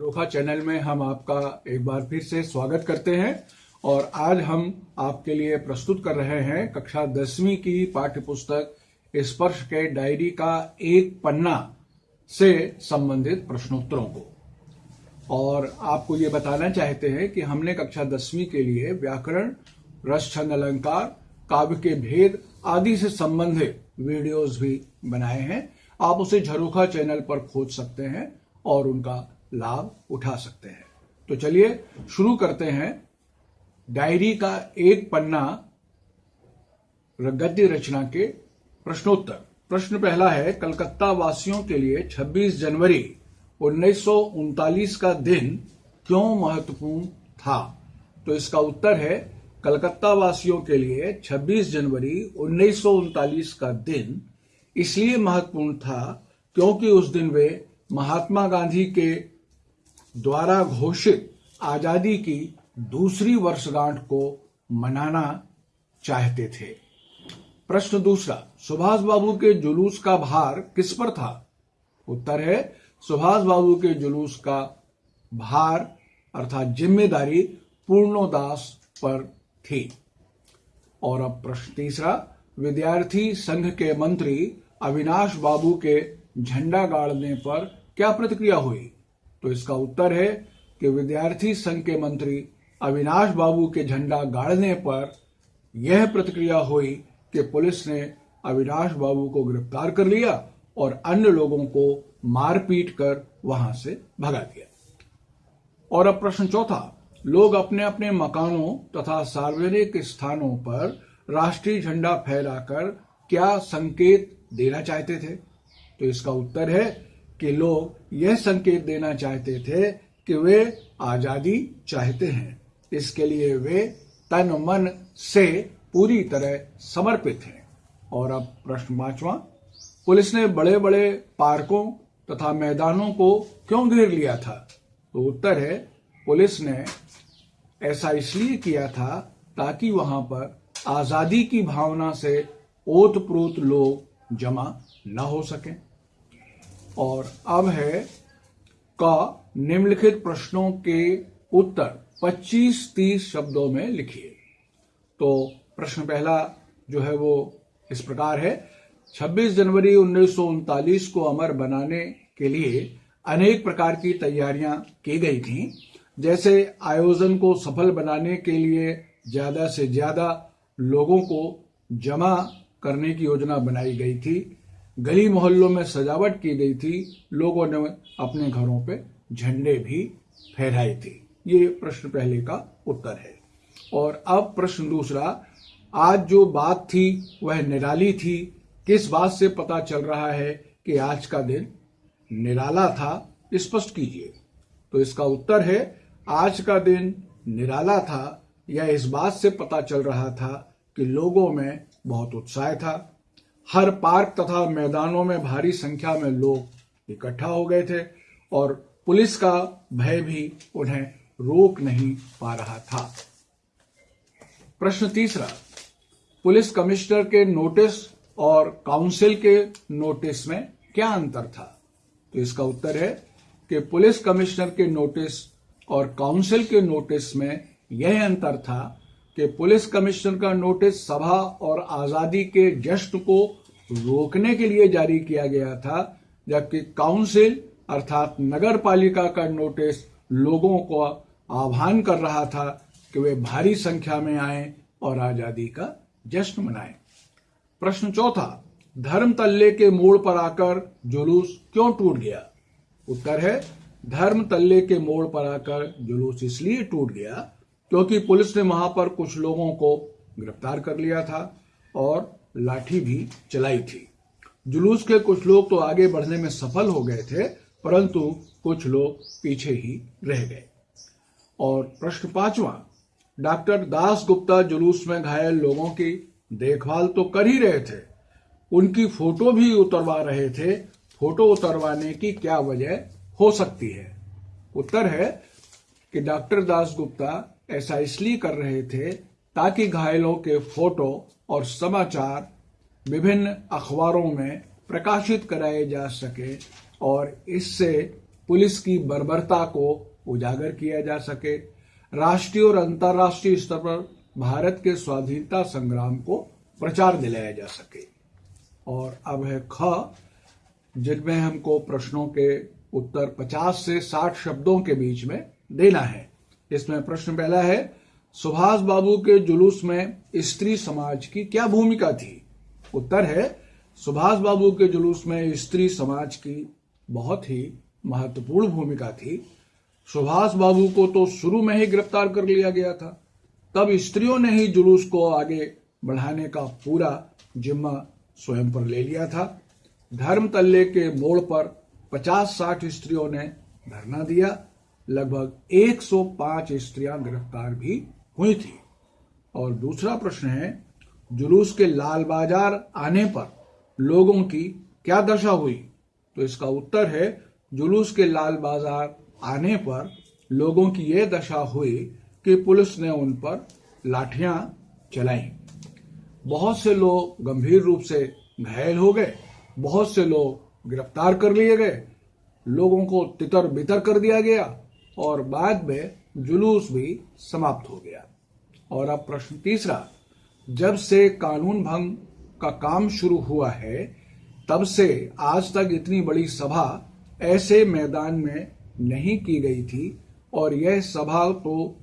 रोखा चैनल में हम आपका एक बार फिर से स्वागत करते हैं और आज हम आपके लिए प्रस्तुत कर रहे हैं कक्षा दसवीं की पाठ्य पुस्तक स्पर्श के डायरी का एक पन्ना से संबंधित प्रश्नोत्तरों को। और आपको ये बताना चाहते हैं कि हमने कक्षा दसवीं के लिए व्याकरण रस छंद अलंकार, काव्य के भेद आदि से संबंधित वीडियोस भी बनाए हैं। आप उसे झरोखा चैनल पर खोज सकते हैं और उनका लाभ उठा सकते हैं। तो चलिए, शुरू करते हैं। डायरी का एक पन्ना गद्य रचना के प्रश्नोत्तर। प्रश्न पहला है कलकत्ता वासियों के लिए 26 जनवरी उन्नीस सौ उनतालीस का दिन क्यों महत्वपूर्ण था? तो इसका उत्तर है कलकत्ता वासियों के लिए 26 जनवरी उन्नीस सौ उनतालीस का दिन इसलिए महत्वपूर्ण था क्योंकि उस दिन वे महात्मा गांधी के द्वारा घोषित आज़ादी की दूसरी वर्षगांठ को मनाना चाहते थे। प्रश्न दूसरा, सुभाष बाबू के जुलूस का भार किस पर था? उत्तर है, सुभाष बाबू के जुलूस का भार, अर्थात ज़िम्मेदारी पूर्णोदास पर थी। और अब प्रश्न तीसरा, विद्यार्थी संघ के मंत्री अविनाश बाबू के झंडा गाड़ने पर क्या प्रतिक्रिया हुई? तो इसका उत्तर है कि विद्यार्थी संघ के मंत्री अविनाश बाबू के झंडा गाड़ने पर यह प्रतिक्रिया हुई कि पुलिस ने अविनाश बाबू को गिरफ़्तार कर लिया और अन्य लोगों को मारपीट कर वहाँ से भगा दिया। और अब प्रश्न चौथा, लोग अपने अपने मकानों तथा सार्वजनिक स्थानों पर राष्ट्रीय झंडा फहराकर क्या संकेत देना चाहते थे? तो इसका उत्तर है कि लोग यह संकेत देना चाहते थे कि वे आज़ादी चाहते हैं। इसके लिए वे तन मन से पूरी तरह समर्पित हैं। और अब प्रश्न पांचवा, पुलिस ने बड़े बड़े पार्कों तथा मैदानों को क्यों घेर लिया था? तो उत्तर है, पुलिस ने ऐसा इसलिए किया था ताकि वहाँ पर आज़ादी की भावना से ओतप्रोत लोग जमा न हो सकें। और अब है का निम्नलिखित प्रश्नों के उत्तर 25-30 शब्दों में लिखिए। तो प्रश्न पहला जो है वो इस प्रकार है। 26 जनवरी उन्नीस सौ उनतालीस को अमर बनाने के लिए अनेक प्रकार की तैयारियाँ की गई थी। जैसे आयोजन को सफल बनाने के लिए ज़्यादा से ज़्यादा लोगों को जमा करने की योजना बनाई गई थी। गली मोहल्लों में सजावट की गई थी, लोगों ने अपने घरों पे झंडे भी फहराए थे। ये प्रश्न पहले का उत्तर है। और अब प्रश्न दूसरा, आज जो बात थी, वह निराली थी। किस बात से पता चल रहा है कि आज का दिन निराला था? स्पष्ट कीजिए। तो इसका उत्तर है, आज का दिन निराला था। यह इस बात से पता चल रहा था कि लोगों में बहुत उत्साह था। हर पार्क तथा मैदानों में भारी संख्या में लोग इकट्ठा हो गए थे और पुलिस का भय भी उन्हें रोक नहीं पा रहा था। प्रश्न तीसरा, पुलिस कमिश्नर के नोटिस और काउंसिल के नोटिस में क्या अंतर था? तो इसका उत्तर है कि पुलिस कमिश्नर के नोटिस और काउंसिल के नोटिस में यह अंतर था कि पुलिस कमिश्नर का नोटिस सभा और आज़ादी के जश्न को रोकने के लिए जारी किया गया था, जबकि काउंसिल अर्थात नगर पालिका का नोटिस लोगों को आह्वान कर रहा था कि वे भारी संख्या में आए और आज़ादी का जश्न मनाएँ। प्रश्न चौथा, धर्म तल्ले के मोड़ पर आकर जुलूस क्यों टूट गया उत्तर है, धर्म तल्ले के मोड़ पर आकर जुलूस इसलिए टूट गया क्योंकि पुलिस ने वहाँ पर कुछ लोगों को गिरफ़्तार कर लिया था और लाठी भी चलाई थी। जुलूस के कुछ लोग तो आगे बढ़ने में सफल हो गए थे, परंतु कुछ लोग पीछे ही रह गए। और प्रश्न पांचवा, डॉक्टर दास गुप्ता जुलूस में घायल लोगों की देखभाल तो कर ही रहे थे, उनकी फ़ोटो भी उतरवा रहे थे, फ़ोटो उतरवाने की क्या वजह हो सकती है? उत्तर है कि डॉक्टर दास गुप्ता ऐसा इसलिए कर रहे थे ताकि घायलों के फ़ोटो और समाचार विभिन्न अखबारों में प्रकाशित कराए जा सके और इससे पुलिस की बर्बरता को उजागर किया जा सके। राष्ट्रीय और अंतर्राष्ट्रीय स्तर पर भारत के स्वाधीनता संग्राम को प्रचार दिलाया जा सके। और अब है ख, जिनमें हमको प्रश्नों के उत्तर 50 से 60 शब्दों के बीच में देना है। इसमें प्रश्न पहला है, सुभाष बाबू के जुलूस में स्त्री समाज की क्या भूमिका थी? उत्तर है, सुभाष बाबू के जुलूस में स्त्री समाज की बहुत ही महत्वपूर्ण भूमिका थी। सुभाष बाबू को तो शुरू में ही गिरफ़्तार कर लिया गया था। तब स्त्रियों ने ही जुलूस को आगे बढ़ाने का पूरा जिम्मा स्वयं पर ले लिया था। धर्म तल्ले के मोड़ पर 50-60 स्त्रियों ने धरना दिया। लगभग 105 स्त्रियाँ गिरफ़्तार भी हुई थी। और दूसरा प्रश्न है, जुलूस के लाल बाज़ार आने पर लोगों की क्या दशा हुई? तो इसका उत्तर है, जुलूस के लाल बाज़ार आने पर लोगों की यह दशा हुई कि पुलिस ने उन पर लाठियाँ चलाई। बहुत से लोग गंभीर रूप से घायल हो गए, बहुत से लोग गिरफ़्तार कर लिए गए, लोगों को तितर बितर कर दिया गया और बाद में जुलूस भी समाप्त हो गया। और अब प्रश्न तीसरा, जब से कानून भंग का काम शुरू हुआ है, तब से आज तक इतनी बड़ी सभा ऐसे मैदान में नहीं की गई थी और यह सभा तो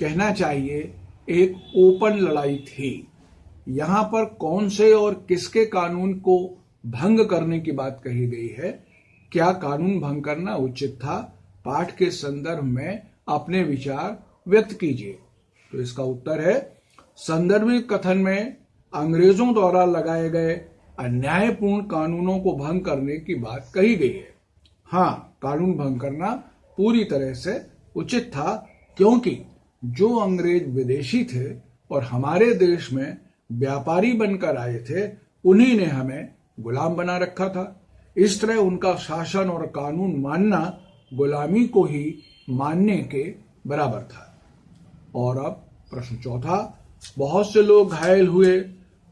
कहना चाहिए एक ओपन लड़ाई थी। यहाँ पर कौन से और किसके कानून को भंग करने की बात कही गई है? क्या कानून भंग करना उचित था? पाठ के संदर्भ में अपने विचार व्यक्त कीजिए। तो इसका उत्तर है संदर्भित कथन में अंग्रेज़ों द्वारा लगाए गए अन्यायपूर्ण कानूनों को भंग करने की बात कही गई है। हाँ कानून भंग करना पूरी तरह से उचित था, क्योंकि जो अंग्रेज़ विदेशी थे और हमारे देश में व्यापारी बनकर आए थे, उन्हीं ने हमें गुलाम बना रखा था। इस तरह उनका शासन और कानून मानना गुलामी को ही मानने के बराबर था। और अब प्रश्न चौथा, बहुत से लोग घायल हुए,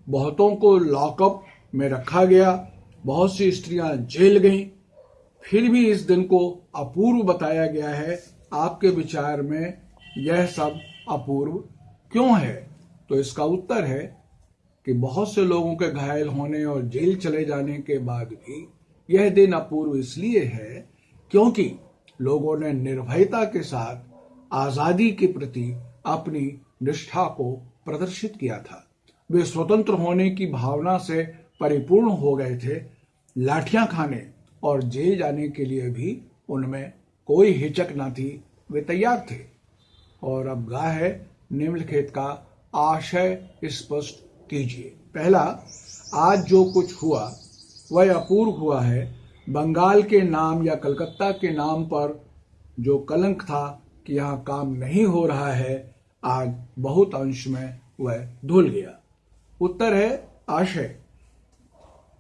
बहुतों को लॉकअप में रखा गया, बहुत सी स्त्रियाँ जेल गईं। फिर भी इस दिन को अपूर्व बताया गया है। आपके विचार में यह सब अपूर्व क्यों है? तो इसका उत्तर है कि बहुत से लोगों के घायल होने और जेल चले जाने के बाद भी यह दिन अपूर्व इसलिए है क्योंकि लोगों ने निर्भयता के साथ आज़ादी के प्रति अपनी निष्ठा को प्रदर्शित किया था। वे स्वतंत्र होने की भावना से परिपूर्ण हो गए थे। लाठियाँ खाने और जेल जाने के लिए भी उनमें कोई हिचक न थी। वे तैयार थे। और अब गा है, निम्नलिखित का आशय स्पष्ट कीजिए। पहला, आज जो कुछ हुआ, वह अपूर्व हुआ है बंगाल के नाम या कलकत्ता के नाम पर जो कलंक था कि यहाँ काम नहीं हो रहा है, आज बहुत अंश में वह धुल गया। उत्तर है आशय।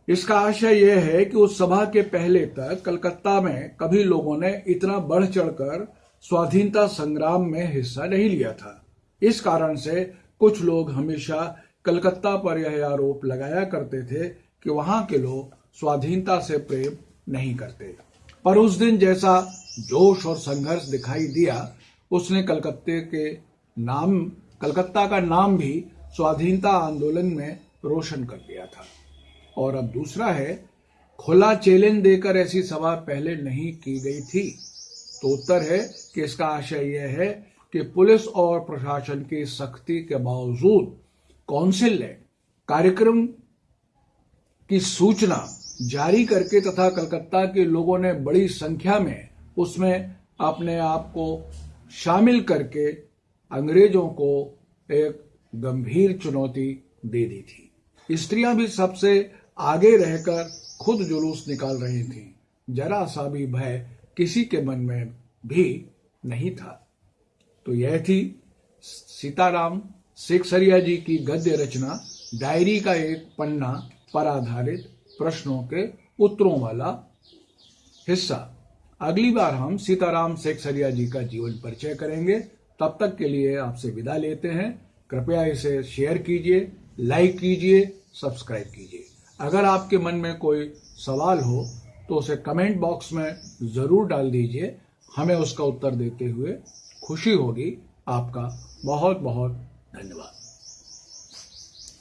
इसका आशय यह है कि उस सभा के पहले तक कलकत्ता में कभी लोगों ने इतना बढ़ चढ़कर स्वाधीनता संग्राम में हिस्सा नहीं लिया था। इस कारण से कुछ लोग हमेशा कलकत्ता पर यह आरोप लगाया करते थे कि वहाँ के लोग स्वाधीनता से प्रेम नहीं करते। पर उस दिन जैसा जोश और संघर्ष दिखाई दिया, उसने कलकत्ते के नाम, कलकत्ता का नाम भी स्वाधीनता आंदोलन में रोशन कर दिया था। और अब दूसरा है, खुला चैलेंज देकर ऐसी सभा पहले नहीं की गई थी। तो उत्तर है कि इसका आशय यह है कि पुलिस और प्रशासन की सख्ती के बावजूद काउंसिल ने कार्यक्रम की सूचना जारी करके तथा कलकत्ता के लोगों ने बड़ी संख्या में उसमें अपने आप को शामिल करके अंग्रेज़ों को एक गंभीर चुनौती दे दी थी। स्त्रियाँ भी सबसे आगे रहकर खुद जुलूस निकाल रही थी। जरा सा भी भय किसी के मन में भी नहीं था। तो यह थी सीताराम शेखसरिया जी की गद्य रचना, डायरी का एक पन्ना पर आधारित प्रश्नों के उत्तरों वाला हिस्सा। अगली बार हम सीताराम शेखसरिया जी का जीवन परिचय करेंगे। तब तक के लिए आपसे विदा लेते हैं। कृपया इसे शेयर कीजिए लाइक कीजिए सब्सक्राइब कीजिए। अगर आपके मन में कोई सवाल हो तो उसे कमेंट बॉक्स में ज़रूर डाल दीजिए। हमें उसका उत्तर देते हुए खुशी होगी। आपका बहुत बहुत धन्यवाद।